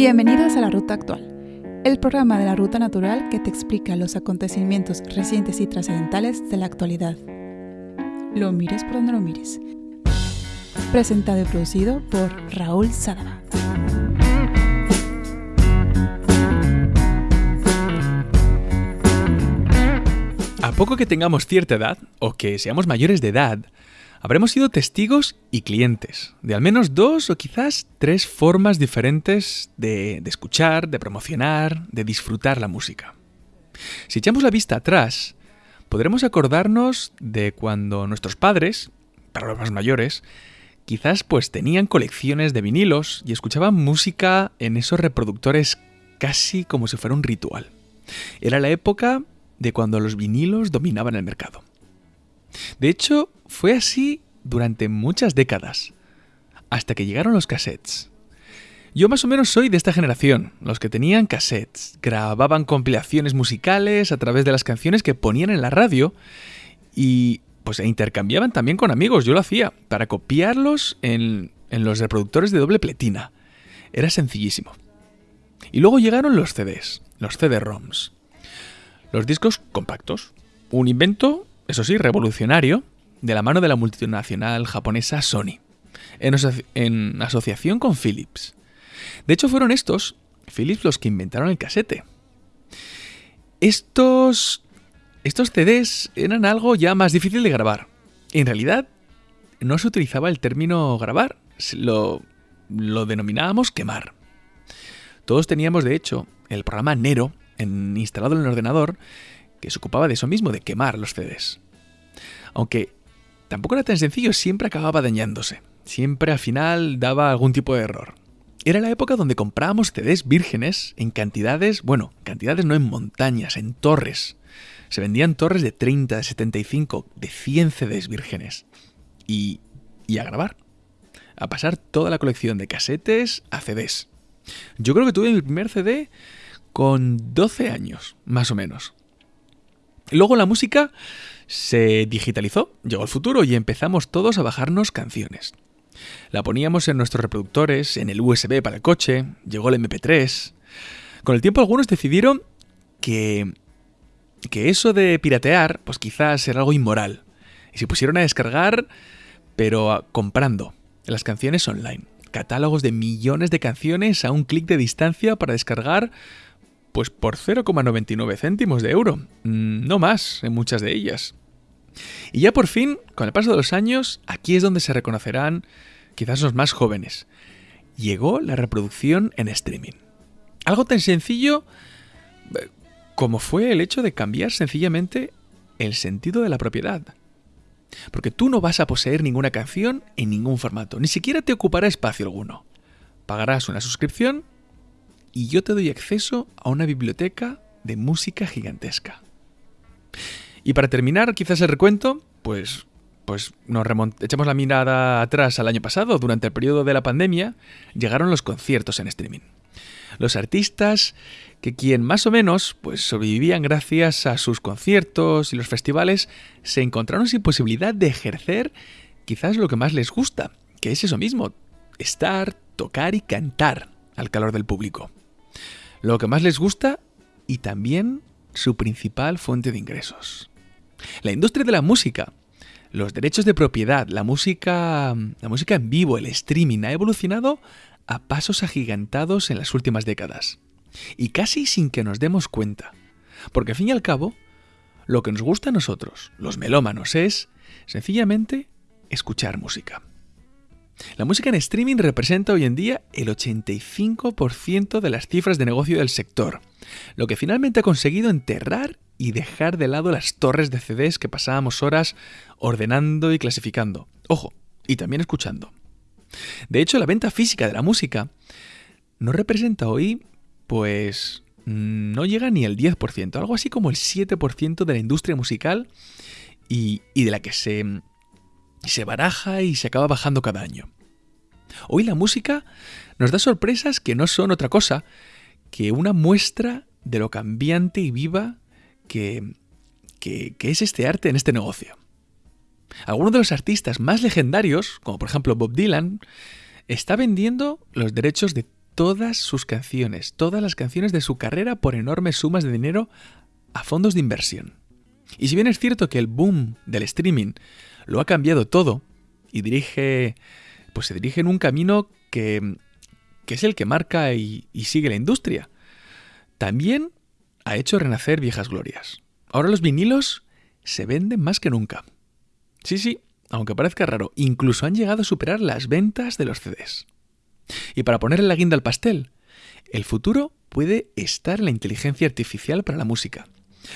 Bienvenidos a La Ruta Actual, el programa de la Ruta Natural que te explica los acontecimientos recientes y trascendentales de la actualidad. Lo mires por donde lo mires. Presentado y producido por Raúl Sadaba. A poco que tengamos cierta edad, o que seamos mayores de edad, habremos sido testigos y clientes de al menos dos o quizás tres formas diferentes de, de, escuchar, de promocionar, de disfrutar la música. Si echamos la vista atrás, podremos acordarnos de cuando nuestros padres, para los más mayores, quizás pues tenían colecciones de vinilos y escuchaban música en esos reproductores casi como si fuera un ritual. Era la época de cuando los vinilos dominaban el mercado. De hecho, fue así durante muchas décadas, hasta que llegaron los cassettes. Yo más o menos soy de esta generación, los que tenían cassettes, grababan compilaciones musicales a través de las canciones que ponían en la radio y pues intercambiaban también con amigos, yo lo hacía, para copiarlos en, en los reproductores de doble pletina. Era sencillísimo. Y luego llegaron los CDs, los CD-ROMs. Los discos compactos. Un invento, eso sí, revolucionario, de la mano de la multinacional japonesa Sony, en, aso en asociación con Philips. De hecho, fueron estos, Philips, los que inventaron el casete. Estos, estos CDs eran algo ya más difícil de grabar. En realidad, no se utilizaba el término grabar, lo, lo denominábamos quemar. Todos teníamos, de hecho, el programa Nero en, instalado en el ordenador que se ocupaba de eso mismo, de quemar los CDs. Aunque tampoco era tan sencillo, siempre acababa dañándose. Siempre al final daba algún tipo de error. Era la época donde comprábamos CDs vírgenes en cantidades, bueno, cantidades no en montañas, en torres. Se vendían torres de 30, de 75, de 100 CDs vírgenes. Y, y a grabar. A pasar toda la colección de casetes a CDs. Yo creo que tuve mi primer CD con 12 años, más o menos. Luego la música se digitalizó, llegó el futuro y empezamos todos a bajarnos canciones. La poníamos en nuestros reproductores, en el USB para el coche, llegó el MP3. Con el tiempo algunos decidieron que que eso de piratear, pues quizás era algo inmoral. Y se pusieron a descargar, pero comprando las canciones online. Catálogos de millones de canciones a un clic de distancia para descargar pues por 0,99 céntimos de euro, mm, no más en muchas de ellas. Y ya por fin, con el paso de los años, aquí es donde se reconocerán quizás los más jóvenes. Llegó la reproducción en streaming. Algo tan sencillo eh, como fue el hecho de cambiar sencillamente el sentido de la propiedad. Porque tú no vas a poseer ninguna canción en ningún formato, ni siquiera te ocupará espacio alguno. Pagarás una suscripción y yo te doy acceso a una biblioteca de música gigantesca. Y para terminar, quizás el recuento, pues, pues nos echamos la mirada atrás al año pasado, durante el periodo de la pandemia, llegaron los conciertos en streaming. Los artistas que quien más o menos pues sobrevivían gracias a sus conciertos y los festivales se encontraron sin posibilidad de ejercer quizás lo que más les gusta, que es eso mismo, estar, tocar y cantar al calor del público lo que más les gusta y también su principal fuente de ingresos. La industria de la música, los derechos de propiedad, la música, la música en vivo, el streaming ha evolucionado a pasos agigantados en las últimas décadas. Y casi sin que nos demos cuenta. Porque al fin y al cabo, lo que nos gusta a nosotros, los melómanos, es sencillamente escuchar música. La música en streaming representa hoy en día el 85% de las cifras de negocio del sector, lo que finalmente ha conseguido enterrar y dejar de lado las torres de CDs que pasábamos horas ordenando y clasificando. Ojo, y también escuchando. De hecho, la venta física de la música no representa hoy, pues, no llega ni al 10%, algo así como el 7% de la industria musical y, y de la que se y se baraja y se acaba bajando cada año. Hoy la música nos da sorpresas que no son otra cosa que una muestra de lo cambiante y viva que, que, es este arte en este negocio. Algunos de los artistas más legendarios, como por ejemplo Bob Dylan, está vendiendo los derechos de todas sus canciones, todas las canciones de su carrera por enormes sumas de dinero a fondos de inversión. Y si bien es cierto que el boom del streaming lo ha cambiado todo y dirige, pues se dirige en un camino que, que es el que marca y, sigue la industria, también ha hecho renacer viejas glorias. Ahora los vinilos se venden más que nunca. Sí, sí, aunque parezca raro, incluso han llegado a superar las ventas de los CDs. Y para ponerle la guinda al pastel, el futuro puede estar en la inteligencia artificial para la música.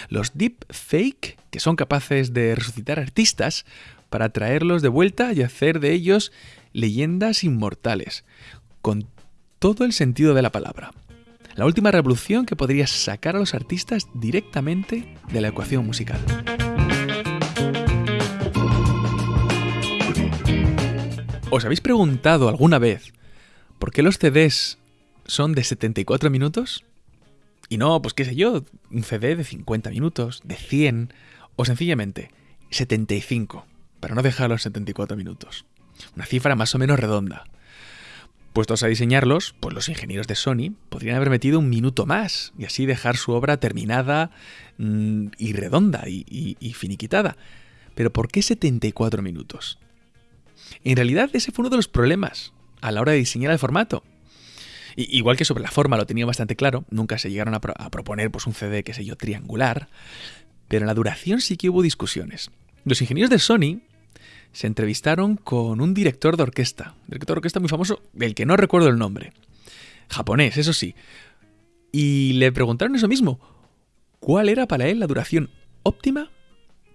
Los deep fake, que son capaces de resucitar artistas para traerlos de vuelta y hacer de ellos leyendas inmortales, con todo el sentido de la palabra. La última revolución que podría sacar a los artistas directamente de la ecuación musical. ¿Os habéis preguntado alguna vez por qué los CDs son de 74 minutos? Y no, pues qué sé yo, un CD de 50 minutos, de 100, o sencillamente 75, para no dejar los 74 minutos. Una cifra más o menos redonda. Puestos a diseñarlos, pues los ingenieros de Sony podrían haber metido un minuto más y así dejar su obra terminada mm, y redonda y, y finiquitada. Pero ¿por qué 74 minutos? En realidad ese fue uno de los problemas a la hora de diseñar el formato. igual que sobre la forma lo tenía bastante claro, nunca se llegaron a, proponer pues, un CD, qué sé yo, triangular, pero en la duración sí que hubo discusiones. Los ingenieros de Sony se entrevistaron con un director de orquesta, director de orquesta muy famoso, del que no recuerdo el nombre, japonés, eso sí, y le preguntaron eso mismo, ¿cuál era para él la duración óptima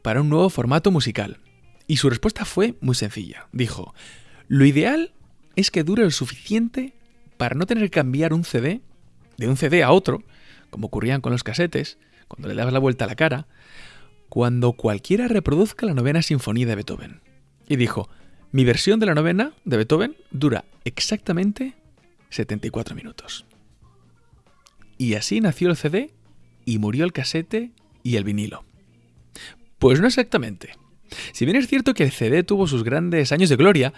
para un nuevo formato musical? Y su respuesta fue muy sencilla. Dijo, lo ideal es que dure lo suficiente para no tener que cambiar un CD de un CD a otro, como ocurrían con los casetes, cuando le dabas la vuelta a la cara, cuando cualquiera reproduzca la novena sinfonía de Beethoven y dijo, mi versión de la novena de Beethoven dura exactamente 74 minutos. Y así nació el CD y murió el casete y el vinilo. Pues no exactamente. Si bien es cierto que el CD tuvo sus grandes años de gloria,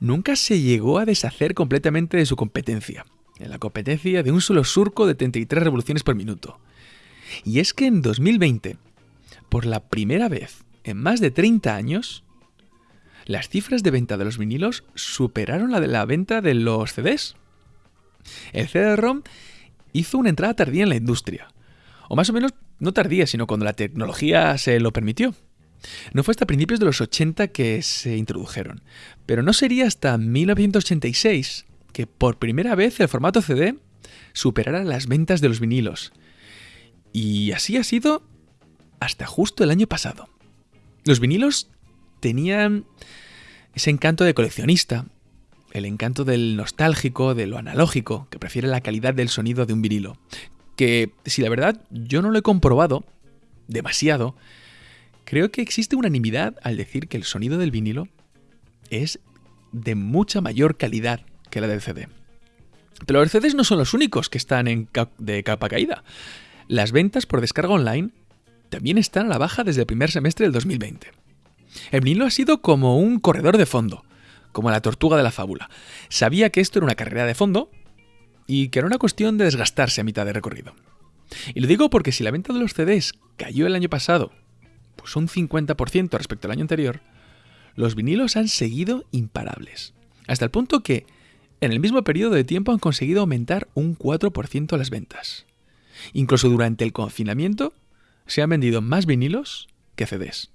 nunca se llegó a deshacer completamente de su competencia, en la competencia de un solo surco de 33 revoluciones por minuto. Y es que en 2020, por la primera vez en más de 30 años, las cifras de venta de los vinilos superaron la de la venta de los CDs. El CD-ROM hizo una entrada tardía en la industria. O más o menos no tardía, sino cuando la tecnología se lo permitió. No fue hasta principios de los 80 que se introdujeron, pero no sería hasta 1986 que por primera vez el formato CD superara las ventas de los vinilos. Y así ha sido hasta justo el año pasado. Los vinilos tenían ese encanto de coleccionista, el encanto del nostálgico, de lo analógico, que prefiere la calidad del sonido de un vinilo. Que, si la verdad yo no lo he comprobado demasiado, creo que existe unanimidad al decir que el sonido del vinilo es de mucha mayor calidad que la del CD. Pero los CDs no son los únicos que están en de capa caída. Las ventas por descarga online también están a la baja desde el primer semestre del 2020. El vinilo ha sido como un corredor de fondo, como la tortuga de la fábula. Sabía que esto era una carrera de fondo y que era una cuestión de desgastarse a mitad de recorrido. Y lo digo porque si la venta de los CDs cayó el año pasado, pues un 50% respecto al año anterior, los vinilos han seguido imparables. Hasta el punto que, en el mismo periodo de tiempo, han conseguido aumentar un 4% las ventas. Incluso durante el confinamiento, se han vendido más vinilos que CDs.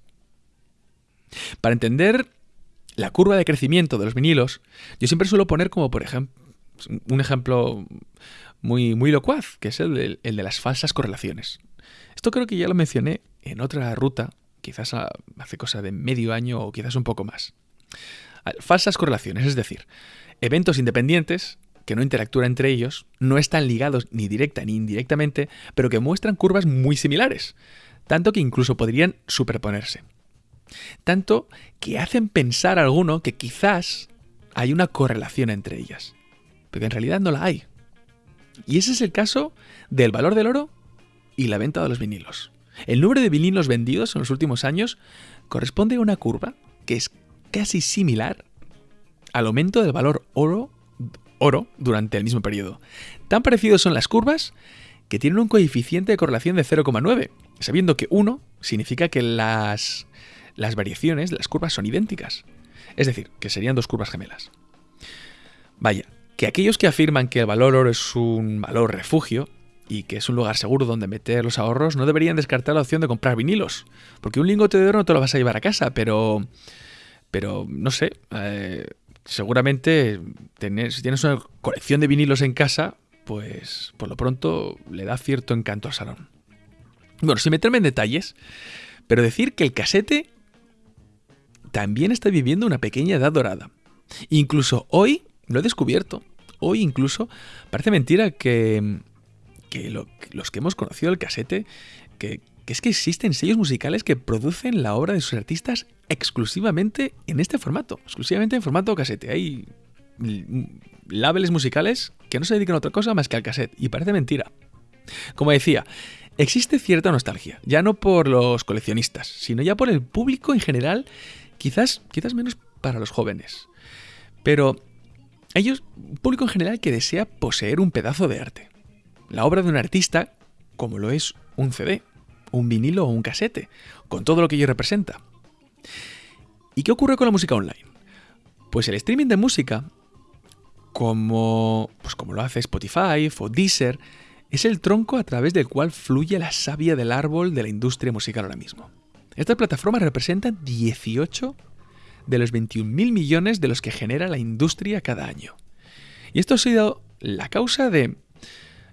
Para entender la curva de crecimiento de los vinilos, yo siempre suelo poner como, por ejemplo, un ejemplo muy, muy locuaz, que es el el de las falsas correlaciones. Esto creo que ya lo mencioné en otra ruta, quizás hace cosa de medio año o quizás un poco más. Falsas correlaciones, es decir, eventos independientes que no interactúan entre ellos, no están ligados ni directa ni indirectamente, pero que muestran curvas muy similares, tanto que incluso podrían superponerse. Tanto que hacen pensar a alguno que quizás hay una correlación entre ellas, pero en realidad no la hay. Y ese es el caso del valor del oro y la venta de los vinilos. El número de vinilos vendidos en los últimos años corresponde a una curva que es casi similar al aumento del valor oro oro durante el mismo periodo. Tan parecidos son las curvas que tienen un coeficiente de correlación de 0,9, sabiendo que 1 significa que las, las variaciones las curvas son idénticas. Es decir, que serían dos curvas gemelas. Vaya, que aquellos que afirman que el valor oro es un valor refugio y que es un lugar seguro donde meter los ahorros, no deberían descartar la opción de comprar vinilos. Porque un lingote de oro no te lo vas a llevar a casa, pero. Pero, no sé. Eh, seguramente si tienes una colección de vinilos en casa, pues por lo pronto le da cierto encanto al salón. Bueno, sin meterme en detalles, pero decir que el casete también está viviendo una pequeña edad dorada. Incluso hoy lo he descubierto. Hoy incluso parece mentira que, que, los que hemos conocido el casete, que, que es que existen sellos musicales que producen la obra de sus artistas exclusivamente en este formato, exclusivamente en formato casete. Hay labels musicales que no se dedican a otra cosa más que al cassette, y parece mentira. Como decía, existe cierta nostalgia, ya no por los coleccionistas, sino ya por el público en general, quizás, quizás menos para los jóvenes. Pero ellos, un público en general que desea poseer un pedazo de arte. La obra de un artista, como lo es un CD, un vinilo o un casete, con todo lo que ello representa. ¿Y qué ocurre con la música online? Pues el streaming de música, como, pues como lo hace Spotify o Deezer, es el tronco a través del cual fluye la savia del árbol de la industria musical ahora mismo. Estas plataformas representan 18 de los 21.000 millones de los que genera la industria cada año. Y esto ha sido la causa de...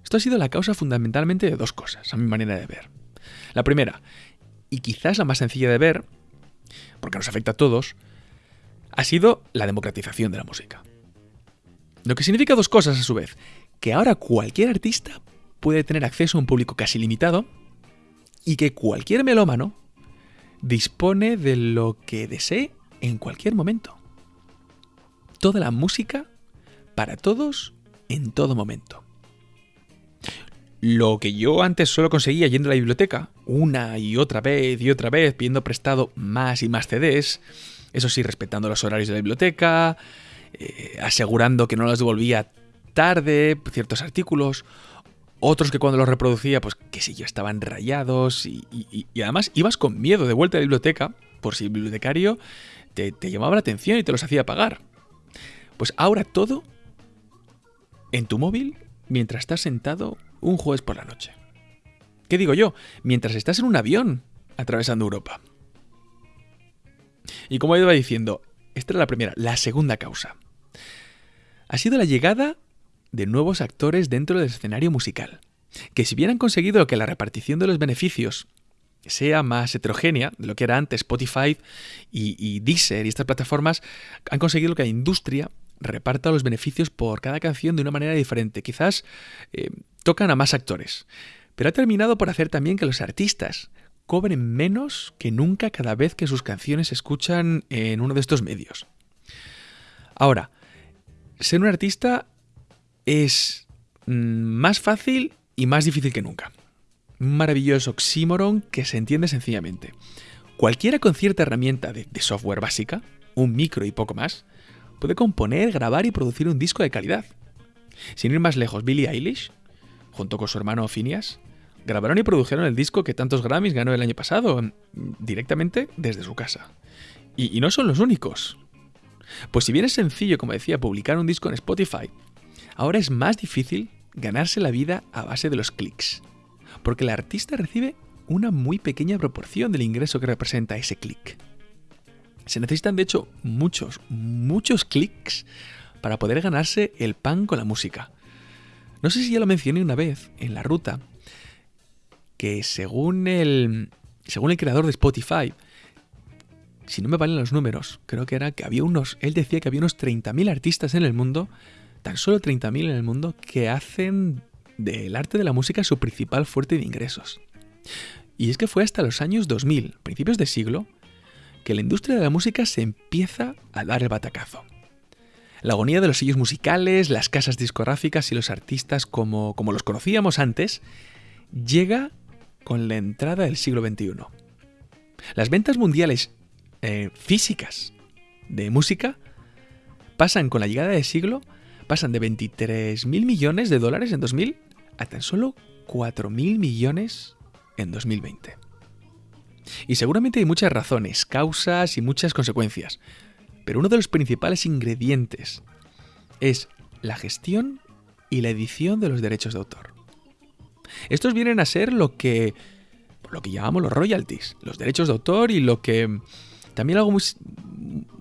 Esto ha sido la causa fundamentalmente de dos cosas, a mi manera de ver. La primera, y quizás la más sencilla de ver, porque nos afecta a todos, ha sido la democratización de la música. Lo que significa dos cosas a su vez, que ahora cualquier artista puede tener acceso a un público casi limitado y que cualquier melómano dispone de lo que desee en cualquier momento. Toda la música para todos en todo momento. Lo que yo antes solo conseguía yendo a la biblioteca, una y otra vez y otra vez, pidiendo prestado más y más CDs, eso sí, respetando los horarios de la biblioteca, eh, asegurando que no los devolvía tarde, ciertos artículos, otros que cuando los reproducía, pues que si yo estaban rayados y, y, además ibas con miedo de vuelta a la biblioteca por si el bibliotecario te, te llamaba la atención y te los hacía pagar. Pues ahora todo en tu móvil mientras estás sentado un jueves por la noche. ¿Qué digo yo? Mientras estás en un avión atravesando Europa. Y como iba diciendo, esta era la primera. La segunda causa ha sido la llegada de nuevos actores dentro del escenario musical, que si bien han conseguido que la repartición de los beneficios sea más heterogénea de lo que era antes Spotify y, Deezer y estas plataformas, han conseguido que la industria reparta los beneficios por cada canción de una manera diferente. Quizás eh, tocan a más actores. Pero ha terminado por hacer también que los artistas cobren menos que nunca cada vez que sus canciones se escuchan en uno de estos medios. Ahora, ser un artista es mm, más fácil y más difícil que nunca. Un maravilloso oxímoron que se entiende sencillamente. Cualquiera con cierta herramienta de, software básica, un micro y poco más, puede componer, grabar y producir un disco de calidad. Sin ir más lejos, Billie Eilish junto con su hermano Phineas, grabaron y produjeron el disco que tantos Grammys ganó el año pasado, mm, directamente desde su casa. Y, no son los únicos. Pues si bien es sencillo, como decía, publicar un disco en Spotify, ahora es más difícil ganarse la vida a base de los clics. Porque el artista recibe una muy pequeña proporción del ingreso que representa ese clic. Se necesitan, de hecho, muchos, muchos clics para poder ganarse el pan con la música. No sé si ya lo mencioné una vez en la ruta, que según el, según el creador de Spotify, si no me valen los números, creo que era que había unos, él decía que había unos 30.000 artistas en el mundo, tan solo 30.000 en el mundo, que hacen del arte de la música su principal fuerte de ingresos. Y es que fue hasta los años 2000, principios de siglo, que la industria de la música se empieza a dar el batacazo. La agonía de los sellos musicales, las casas discográficas y los artistas como, como los conocíamos antes, llega con la entrada del siglo XXI. Las ventas mundiales eh, físicas de música pasan con la llegada del siglo, pasan de 23.000 millones de dólares en 2000 a tan solo 4.000 millones en 2020. Y seguramente hay muchas razones, causas y muchas consecuencias, pero uno de los principales ingredientes es la gestión y la edición de los derechos de autor. Estos vienen a ser lo que lo que llamamos los royalties, los derechos de autor y lo que también algo muy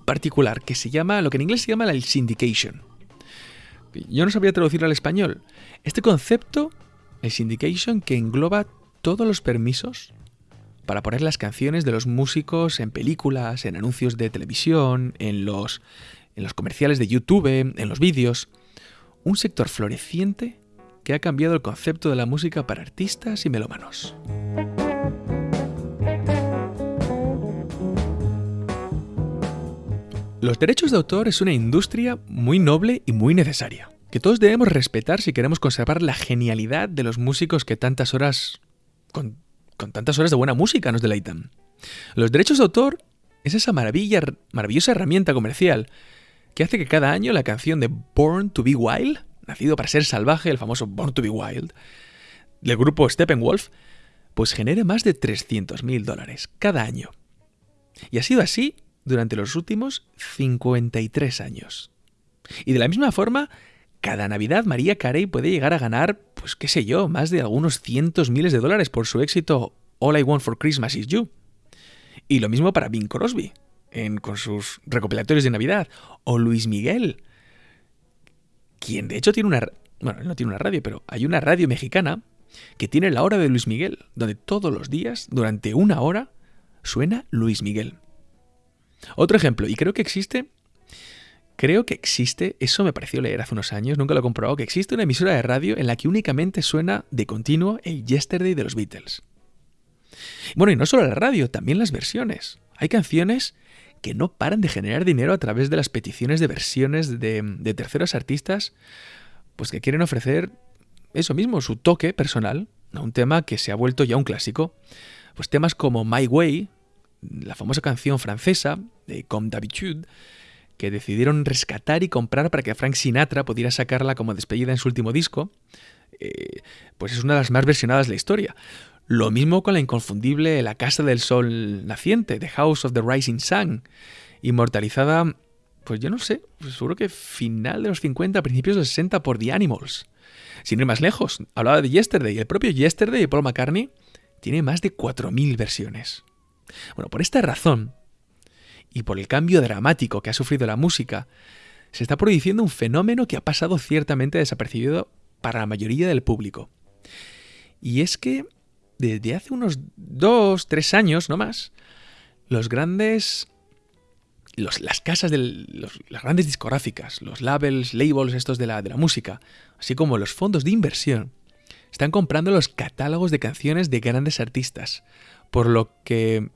particular que se llama lo que en inglés se llama el syndication. Yo no sabía traducirlo al español. Este concepto, el syndication, que engloba todos los permisos para poner las canciones de los músicos en películas, en anuncios de televisión, en los, en los comerciales de YouTube, en los vídeos. Un sector floreciente que ha cambiado el concepto de la música para artistas y melómanos. Los derechos de autor es una industria muy noble y muy necesaria, que todos debemos respetar si queremos conservar la genialidad de los músicos que tantas horas con tantas horas de buena música nos deleitan. Los derechos de autor es esa maravilla, maravillosa herramienta comercial que hace que cada año la canción de Born to Be Wild, nacido para ser salvaje, el famoso Born to Be Wild, del grupo Steppenwolf, pues genere más de 300.000 dólares cada año. Y ha sido así durante los últimos 53 años. Y de la misma forma, cada Navidad María Carey puede llegar a ganar, pues qué sé yo, más de algunos cientos miles de dólares por su éxito All I Want for Christmas is You. Y lo mismo para Bing Crosby, en, con sus recopilatorios de Navidad. O Luis Miguel, quien de hecho tiene una... Bueno, no tiene una radio, pero hay una radio mexicana que tiene la hora de Luis Miguel, donde todos los días, durante una hora, suena Luis Miguel. Otro ejemplo, y creo que existe Creo que existe, eso me pareció leer hace unos años, nunca lo he comprobado, que existe una emisora de radio en la que únicamente suena de continuo el Yesterday de los Beatles. Bueno, y no solo la radio, también las versiones. Hay canciones que no paran de generar dinero a través de las peticiones de versiones de, terceros artistas, pues que quieren ofrecer eso mismo, su toque personal, a un tema que se ha vuelto ya un clásico. Pues temas como My Way, la famosa canción francesa de Comme d'habitude, que decidieron rescatar y comprar para que Frank Sinatra pudiera sacarla como despedida en su último disco, eh, pues es una de las más versionadas de la historia. Lo mismo con la inconfundible La Casa del Sol Naciente, The House of the Rising Sun, inmortalizada, pues yo no sé, pues seguro que final de los 50, principios de los 60 por The Animals. Sin ir más lejos, hablaba de Yesterday, el propio Yesterday de Paul McCartney tiene más de 4.000 versiones. Bueno, por esta razón, y por el cambio dramático que ha sufrido la música, se está produciendo un fenómeno que ha pasado ciertamente desapercibido para la mayoría del público. Y es que desde hace unos dos, tres años, no más, los grandes... las casas de las grandes discográficas, los labels, labels estos de la, de la música, así como los fondos de inversión, están comprando los catálogos de canciones de grandes artistas, por lo que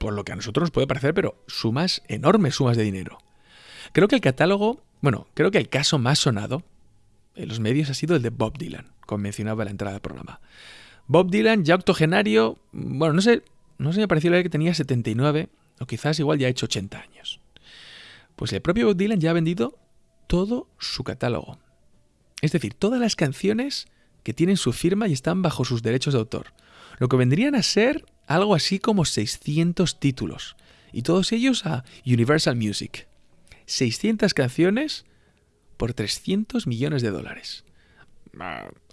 por lo que a nosotros nos puede parecer, pero sumas, enormes sumas de dinero. Creo que el catálogo, bueno, creo que el caso más sonado en los medios ha sido el de Bob Dylan, como mencionaba en la entrada del programa. Bob Dylan, ya octogenario, bueno, no sé, no sé, me pareció leer que tenía 79, o quizás igual ya ha hecho 80 años. Pues el propio Bob Dylan ya ha vendido todo su catálogo. Es decir, todas las canciones que tienen su firma y están bajo sus derechos de autor. Lo que vendrían a ser algo así como 600 títulos, y todos ellos a Universal Music. 600 canciones por 300 millones de dólares.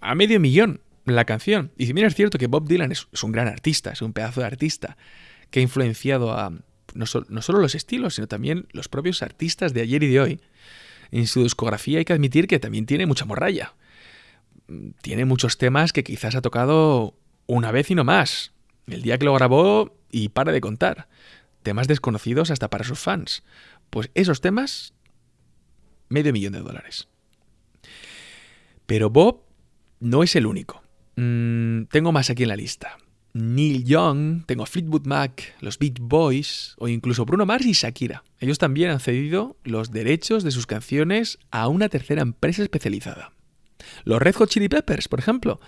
A medio millón la canción. Y si bien es cierto que Bob Dylan es, un gran artista, es un pedazo de artista, que ha influenciado a no, no solo los estilos, sino también los propios artistas de ayer y de hoy, en su discografía hay que admitir que también tiene mucha morralla. Tiene muchos temas que quizás ha tocado una vez y no más. El día que lo grabó y para de contar. Temas desconocidos hasta para sus fans. Pues esos temas, medio millón de dólares. Pero Bob no es el único. Mm, tengo más aquí en la lista. Neil Young, tengo Fleetwood Mac, los Beat Boys o incluso Bruno Mars y Shakira. Ellos también han cedido los derechos de sus canciones a una tercera empresa especializada. Los Red Hot Chili Peppers, por ejemplo,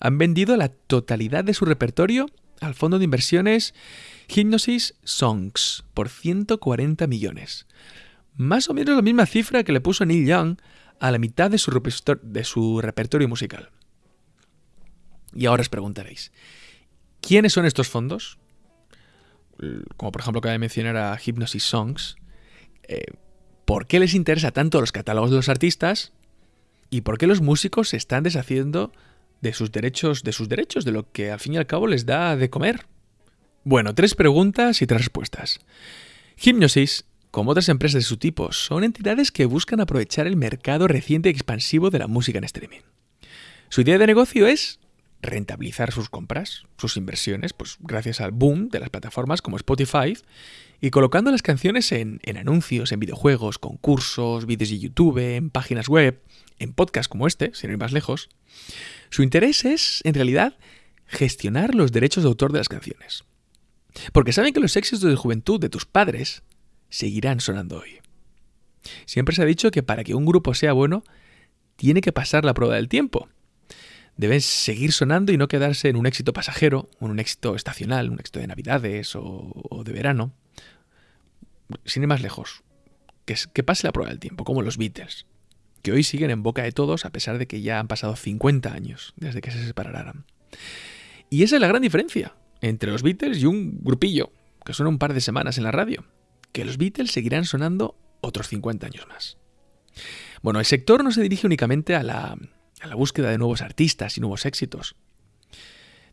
han vendido la totalidad de su repertorio al fondo de inversiones Hypnosis Songs por 140 millones. Más o menos la misma cifra que le puso Neil Young a la mitad de su, repertorio musical. Y ahora os preguntaréis, ¿quiénes son estos fondos? Como por ejemplo acaba de mencionar a Hypnosis Songs. Eh, ¿Por qué les interesa tanto los catálogos de los artistas? ¿Y por qué los músicos se están deshaciendo de sus derechos, de sus derechos, de lo que al fin y al cabo les da de comer? Bueno, tres preguntas y tres respuestas. Hypnosis, como otras empresas de su tipo, son entidades que buscan aprovechar el mercado reciente y expansivo de la música en streaming. Su idea de negocio es rentabilizar sus compras, sus inversiones, pues gracias al boom de las plataformas como Spotify y colocando las canciones en, anuncios, en videojuegos, concursos, vídeos de YouTube, en páginas web, en podcasts como este, sin ir más lejos. Su interés es, en realidad, gestionar los derechos de autor de las canciones. Porque saben que los éxitos de juventud de tus padres seguirán sonando hoy. Siempre se ha dicho que para que un grupo sea bueno, tiene que pasar la prueba del tiempo deben seguir sonando y no quedarse en un éxito pasajero, en un éxito estacional, un éxito de Navidades o, de verano. Sin ir más lejos, que, que pase la prueba del tiempo, como los Beatles, que hoy siguen en boca de todos a pesar de que ya han pasado 50 años desde que se separaran. Y esa es la gran diferencia entre los Beatles y un grupillo que suena un par de semanas en la radio, que los Beatles seguirán sonando otros 50 años más. Bueno, el sector no se dirige únicamente a la, a la búsqueda de nuevos artistas y nuevos éxitos.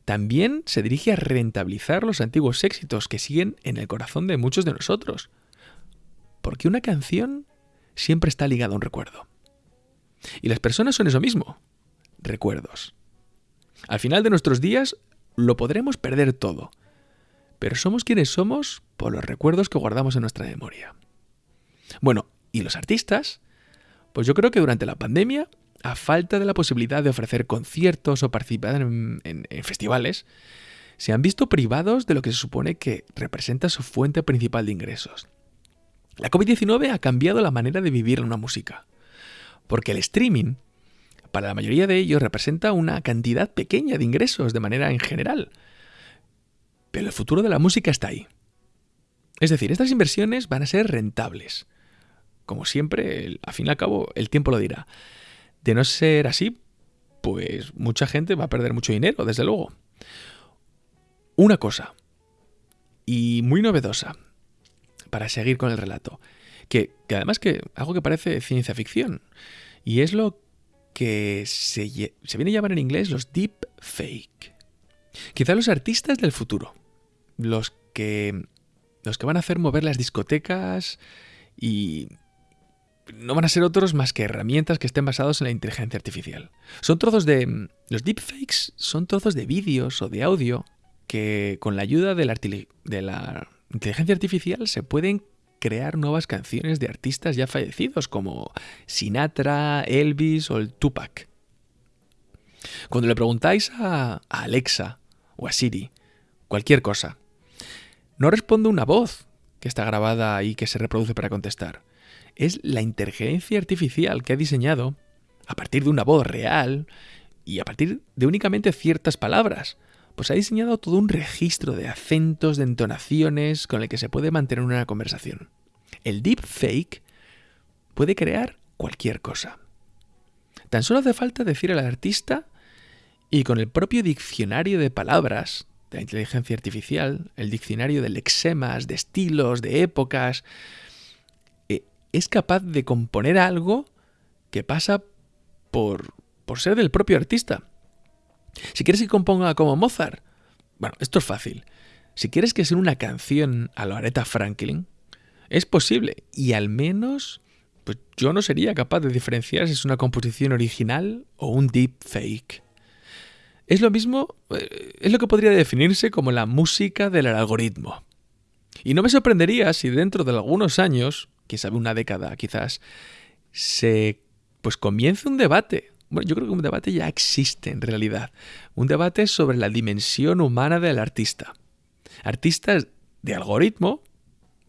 También se dirige a rentabilizar los antiguos éxitos que siguen en el corazón de muchos de nosotros. Porque una canción siempre está ligada a un recuerdo. Y las personas son eso mismo, recuerdos. Al final de nuestros días lo podremos perder todo, pero somos quienes somos por los recuerdos que guardamos en nuestra memoria. Bueno, ¿y los artistas? Pues yo creo que durante la pandemia a falta de la posibilidad de ofrecer conciertos o participar en, festivales, se han visto privados de lo que se supone que representa su fuente principal de ingresos. La COVID-19 ha cambiado la manera de vivir una música, porque el streaming, para la mayoría de ellos, representa una cantidad pequeña de ingresos de manera en general. Pero el futuro de la música está ahí. Es decir, estas inversiones van a ser rentables. Como siempre, al fin y al cabo, el tiempo lo dirá. De no ser así, pues mucha gente va a perder mucho dinero, desde luego. Una cosa, y muy novedosa, para seguir con el relato, que, además que algo que parece ciencia ficción, y es lo que se, viene a llamar en inglés los deep fake. Quizá los artistas del futuro, los que, los que van a hacer mover las discotecas y no van a ser otros más que herramientas que estén basados en la inteligencia artificial. Son trozos de... Los deepfakes son trozos de vídeos o de audio que con la ayuda de la inteligencia artificial se pueden crear nuevas canciones de artistas ya fallecidos como Sinatra, Elvis o el Tupac. Cuando le preguntáis a, Alexa o a Siri cualquier cosa, no responde una voz que está grabada y que se reproduce para contestar es la inteligencia artificial que ha diseñado, a partir de una voz real y a partir de únicamente ciertas palabras, pues ha diseñado todo un registro de acentos, de entonaciones con el que se puede mantener una conversación. El deepfake puede crear cualquier cosa. Tan solo hace falta decir al artista y con el propio diccionario de palabras de la inteligencia artificial, el diccionario de lexemas, de estilos, de épocas, es capaz de componer algo que pasa por, por ser del propio artista. Si quieres que componga como Mozart, bueno, esto es fácil. Si quieres que sea una canción a la Aretha Franklin, es posible. Y al menos, pues yo no sería capaz de diferenciar si es una composición original o un deep fake. Es lo mismo, eh, es lo que podría definirse como la música del algoritmo. Y no me sorprendería si dentro de algunos años quién sabe, una década quizás, se pues comience un debate. Bueno, yo creo que un debate ya existe en realidad. Un debate sobre la dimensión humana del artista. Artistas de algoritmo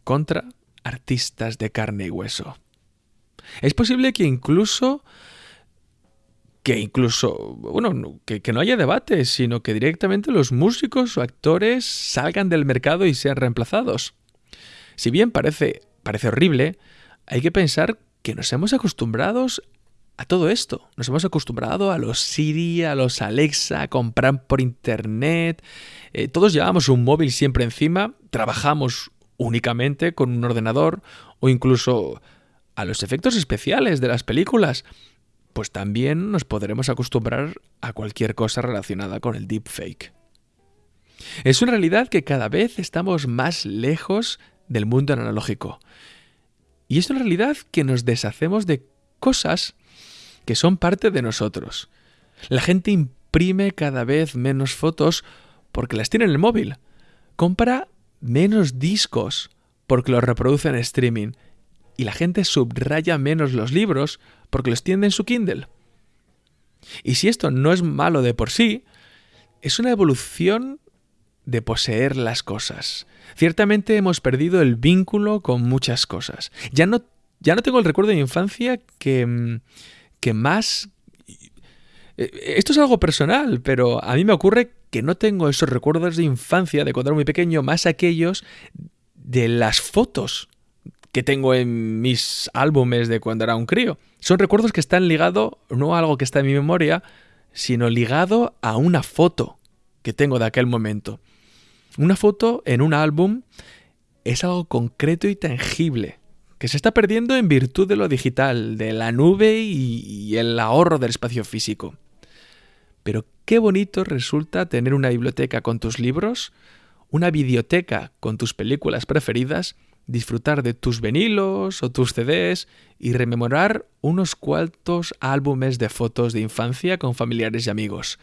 contra artistas de carne y hueso. Es posible que incluso que incluso, bueno, que, que, no haya debate, sino que directamente los músicos o actores salgan del mercado y sean reemplazados. Si bien parece parece horrible, hay que pensar que nos hemos acostumbrados a todo esto. Nos hemos acostumbrado a los Siri, a los Alexa, a comprar por internet. Eh, todos llevamos un móvil siempre encima, trabajamos únicamente con un ordenador o incluso a los efectos especiales de las películas. Pues también nos podremos acostumbrar a cualquier cosa relacionada con el deepfake. Es una realidad que cada vez estamos más lejos del mundo analógico. Y es una realidad que nos deshacemos de cosas que son parte de nosotros. La gente imprime cada vez menos fotos porque las tiene en el móvil. Compra menos discos porque los reproduce en streaming. Y la gente subraya menos los libros porque los tiene en su Kindle. Y si esto no es malo de por sí, es una evolución de poseer las cosas. Ciertamente hemos perdido el vínculo con muchas cosas. Ya no, ya no tengo el recuerdo de mi infancia que, mm, que más... Eh, esto es algo personal, pero a mí me ocurre que no tengo esos recuerdos de infancia, de cuando era muy pequeño, más aquellos de las fotos que tengo en mis álbumes de cuando era un crío. Son recuerdos que están ligados no a algo que está en mi memoria, sino ligado a una foto que tengo de aquel momento. Una foto en un álbum es algo concreto y tangible que se está perdiendo en virtud de lo digital, de la nube y, el ahorro del espacio físico. Pero qué bonito resulta tener una biblioteca con tus libros, una biblioteca con tus películas preferidas, disfrutar de tus vinilos o tus CDs y rememorar unos cuantos álbumes de fotos de infancia con familiares y amigos.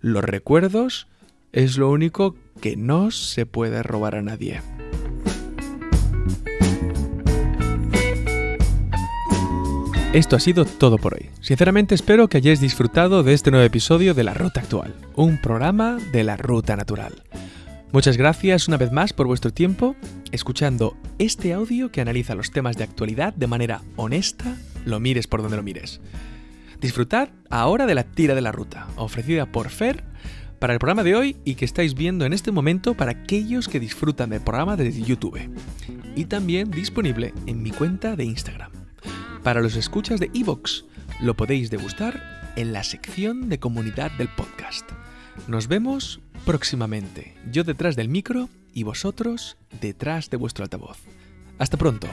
Los recuerdos es lo único que no se puede robar a nadie. Esto ha sido todo por hoy. Sinceramente espero que hayáis disfrutado de este nuevo episodio de La Ruta Actual, un programa de la Ruta Natural. Muchas gracias una vez más por vuestro tiempo escuchando este audio que analiza los temas de actualidad de manera honesta, lo mires por donde lo mires. Disfrutad ahora de la tira de la ruta, ofrecida por Fer para el programa de hoy y que estáis viendo en este momento para aquellos que disfrutan del programa desde YouTube. Y también disponible en mi cuenta de Instagram. Para los escuchas de Evox, lo podéis degustar en la sección de comunidad del podcast. Nos vemos próximamente, yo detrás del micro y vosotros detrás de vuestro altavoz. Hasta pronto.